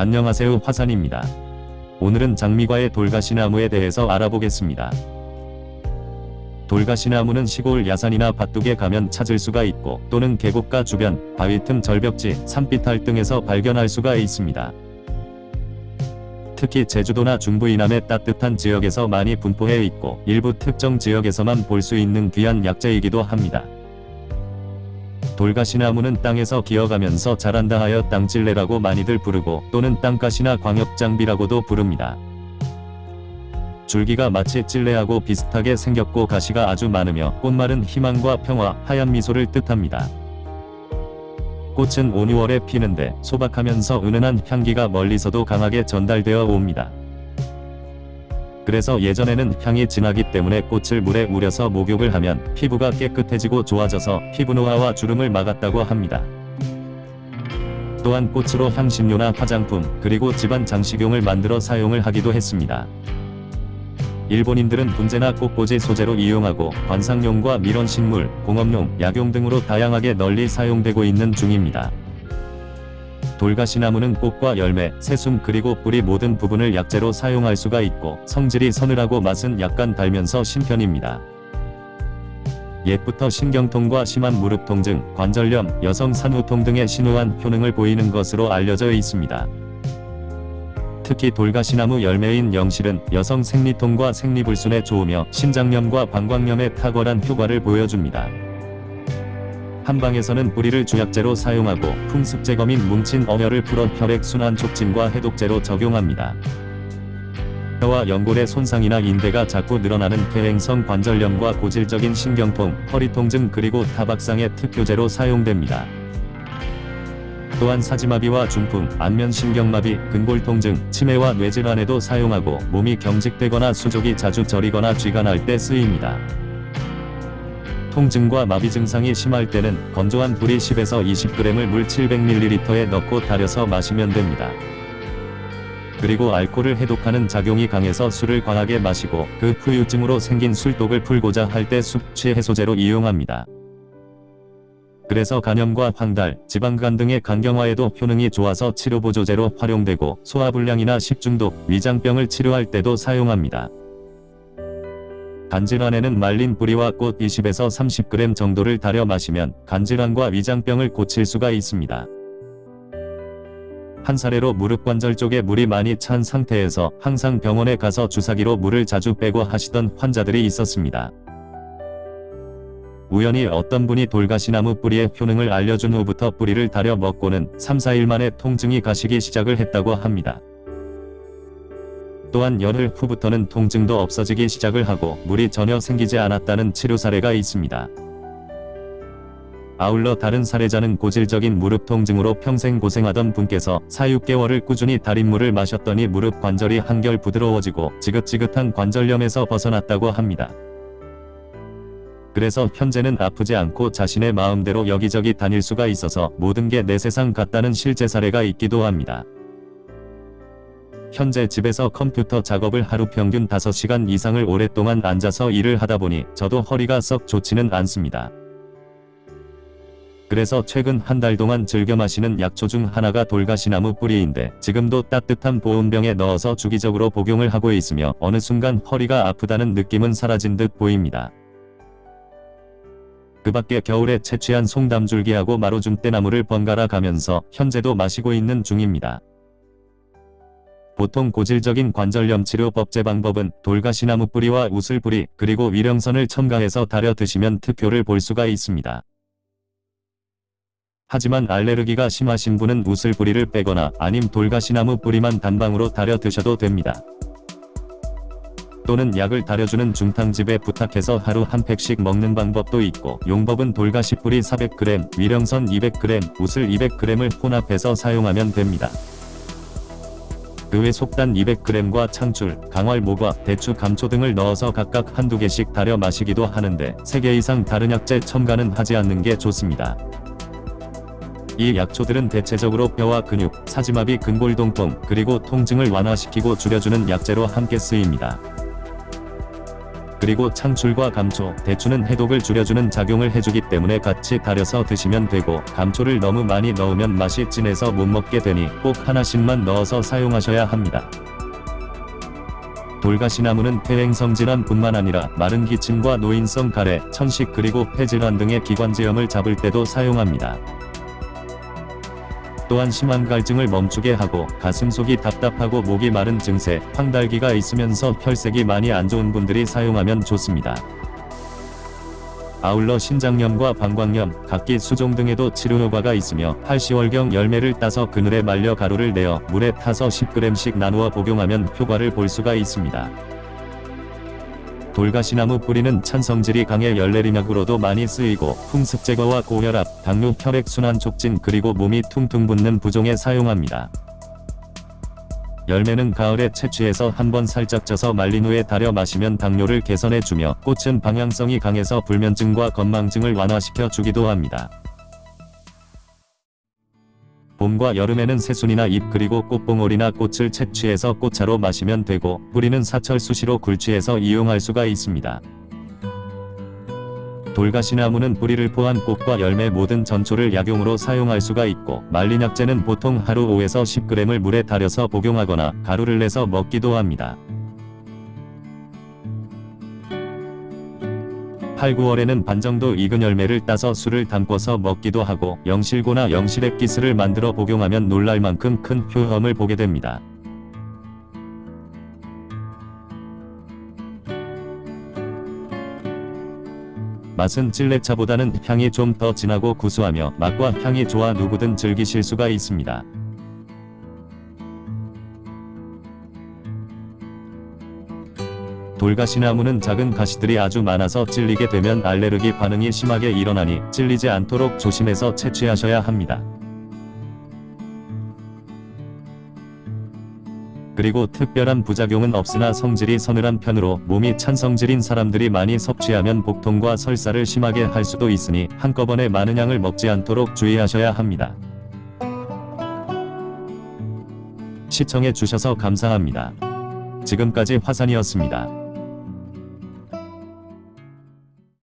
안녕하세요 화산입니다. 오늘은 장미과의 돌가시나무에 대해서 알아보겠습니다. 돌가시나무는 시골 야산이나 밭둑에 가면 찾을 수가 있고 또는 계곡가 주변, 바위 틈 절벽지, 산비탈 등에서 발견할 수가 있습니다. 특히 제주도나 중부 이남의 따뜻한 지역에서 많이 분포해 있고 일부 특정 지역에서만 볼 수 있는 귀한 약재이기도 합니다. 돌가시나무는 땅에서 기어가면서 자란다 하여 땅찔레라고 많이들 부르고 또는 땅가시나 광역장비라고도 부릅니다. 줄기가 마치 찔레하고 비슷하게 생겼고 가시가 아주 많으며 꽃말은 희망과 평화, 하얀 미소를 뜻합니다. 꽃은 5, 6월에 피는데 소박하면서 은은한 향기가 멀리서도 강하게 전달되어 옵니다. 그래서 예전에는 향이 진하기 때문에 꽃을 물에 우려서 목욕을 하면 피부가 깨끗해지고 좋아져서 피부 노화와 주름을 막았다고 합니다. 또한 꽃으로 향신료나 화장품 그리고 집안 장식용을 만들어 사용을 하기도 했습니다. 일본인들은 분재나 꽃꽂이 소재로 이용하고 관상용과 밀원식물, 공업용, 약용 등으로 다양하게 널리 사용되고 있는 중입니다. 돌가시나무는 꽃과 열매, 새순 그리고 뿌리 모든 부분을 약재로 사용할 수가 있고 성질이 서늘하고 맛은 약간 달면서 신편입니다. 옛부터 신경통과 심한 무릎 통 증, 관절염, 여성 산후통 등의 신우한 효능을 보이는 것으로 알려져 있습니다. 특히 돌가시나무 열매인 영실은 여성 생리통과 생리불순에 좋으며 신장염과 방광염에 탁월한 효과를 보여줍니다. 한방에서는 뿌리를 주약제로 사용하고 풍습제거 및 뭉친 어혈을 풀어 혈액순환 촉진과 해독제로 적용합니다. 뼈와 연골의 손상이나 인대가 자꾸 늘어나는 퇴행성 관절염과 고질적인 신경통, 허리통증 그리고 타박상의 특효제로 사용됩니다. 또한 사지마비와 중풍, 안면신경마비, 근골통증, 치매와 뇌질환에도 사용하고 몸이 경직되거나 수족이 자주 저리거나 쥐가 날 때 쓰입니다. 통증과 마비 증상이 심할 때는 건조한 불이 10에서 20g을 물 700ml에 넣고 달여서 마시면 됩니다. 그리고 알코올을 해독하는 작용이 강해서 술을 과하게 마시고 그 후유증으로 생긴 술독을 풀고자 할 때 숙취 해소제로 이용합니다. 그래서 간염과 황달, 지방간 등의 간경화에도 효능이 좋아서 치료보조제로 활용되고 소화불량이나 식중독, 위장병을 치료할 때도 사용합니다. 간질환에는 말린 뿌리와 꽃 20에서 30g 정도를 달여 마시면 간질환과 위장병을 고칠 수가 있습니다. 한 사례로 무릎 관절 쪽에 물이 많이 찬 상태에서 항상 병원에 가서 주사기로 물을 자주 빼고 하시던 환자들이 있었습니다. 우연히 어떤 분이 돌가시나무 뿌리의 효능을 알려준 후부터 뿌리를 달여 먹고는 3, 4일 만에 통증이 가시기 시작을 했다고 합니다. 또한 열흘 후부터는 통증도 없어지기 시작을 하고 물이 전혀 생기지 않았다는 치료 사례가 있습니다. 아울러 다른 사례자는 고질적인 무릎 통증으로 평생 고생하던 분께서 4, 6개월을 꾸준히 달인물을 마셨더니 무릎 관절이 한결 부드러워지고 지긋지긋한 관절염에서 벗어났다고 합니다. 그래서 현재는 아프지 않고 자신의 마음대로 여기저기 다닐 수가 있어서 모든 게 내 세상 같다는 실제 사례가 있기도 합니다. 현재 집에서 컴퓨터 작업을 하루 평균 5시간 이상을 오랫동안 앉아서 일을 하다 보니 저도 허리가 썩 좋지는 않습니다. 그래서 최근 한 달 동안 즐겨 마시는 약초 중 하나가 돌가시나무 뿌리인데 지금도 따뜻한 보온병에 넣어서 주기적으로 복용을 하고 있으며 어느 순간 허리가 아프다는 느낌은 사라진 듯 보입니다. 그 밖에 겨울에 채취한 송담줄기하고 마로줌대나무를 번갈아 가면서 현재도 마시고 있는 중입니다. 보통 고질적인 관절염 치료 법제 방법은 돌가시나무 뿌리와 우슬뿌리 그리고 위령선을 첨가해서 달여 드시면 특효를 볼 수가 있습니다. 하지만 알레르기가 심하신 분은 우슬뿌리를 빼거나 아님 돌가시나무 뿌리만 단방으로 달여 드셔도 됩니다. 또는 약을 달여주는 중탕집에 부탁해서 하루 한 팩씩 먹는 방법도 있고 용법은 돌가시 뿌리 400g, 위령선 200g, 우슬 200g을 혼합해서 사용하면 됩니다. 그외 속단 200g과 창출, 강활 모과, 대추 감초 등을 넣어서 각각 한두 개씩 달여 마시기도 하는데 3개 이상 다른 약재 첨가는 하지 않는 게 좋습니다. 이 약초들은 대체적으로 뼈와 근육, 사지마비 근골동통, 그리고 통증을 완화시키고 줄여주는 약재로 함께 쓰입니다. 그리고 창출과 감초, 대추는 해독을 줄여주는 작용을 해주기 때문에 같이 달여서 드시면 되고 감초를 너무 많이 넣으면 맛이 진해서 못 먹게 되니 꼭 하나씩만 넣어서 사용하셔야 합니다. 돌가시나무는 폐행성 질환 뿐만 아니라 마른 기침과 노인성 가래, 천식 그리고 폐질환 등의 기관지염을 잡을 때도 사용합니다. 또한 심한 갈증을 멈추게 하고 가슴 속이 답답하고 목이 마른 증세, 황달기가 있으면서 혈색이 많이 안 좋은 분들이 사용하면 좋습니다. 아울러 신장염과 방광염, 각기 수종 등에도 치료 효과가 있으며 8시월경 열매를 따서 그늘에 말려 가루를 내어 물에 타서 10g씩 나누어 복용하면 효과를 볼 수가 있습니다. 돌가시나무 뿌리는 찬성질이 강해 열내림약으로도 많이 쓰이고 풍습 제거와 고혈압, 당뇨, 혈액순환 촉진 그리고 몸이 퉁퉁 붓는 부종에 사용합니다. 열매는 가을에 채취해서 한번 살짝 쪄서 말린 후에 달여 마시면 당뇨를 개선해주며 꽃은 방향성이 강해서 불면증과 건망증을 완화시켜 주기도 합니다. 봄과 여름에는 새순이나 잎 그리고 꽃봉오리나 꽃을 채취해서 꽃차로 마시면 되고 뿌리는 사철 수시로 굴치해서 이용할 수가 있습니다. 돌가시나무는 뿌리를 포한 꽃과 열매 모든 전초를 약용으로 사용할 수가 있고 말린 약재는 보통 하루 5에서 10g을 물에 달여서 복용하거나 가루를 내서 먹기도 합니다. 8, 9월에는 반 정도 익은 열매를 따서 술을 담궈서 먹기도 하고 영실고나 영실액 기스를 만들어 복용하면 놀랄 만큼 큰 효험을 보게 됩니다. 맛은 찔레차보다는 향이 좀 더 진하고 구수하며 맛과 향이 좋아 누구든 즐기실 수가 있습니다. 돌가시나무는 작은 가시들이 아주 많아서 찔리게 되면 알레르기 반응이 심하게 일어나니 찔리지 않도록 조심해서 채취하셔야 합니다. 그리고 특별한 부작용은 없으나 성질이 서늘한 편으로 몸이 찬 성질인 사람들이 많이 섭취하면 복통과 설사를 심하게 할 수도 있으니 한꺼번에 많은 양을 먹지 않도록 주의하셔야 합니다. 시청해 주셔서 감사합니다. 지금까지 화산이었습니다.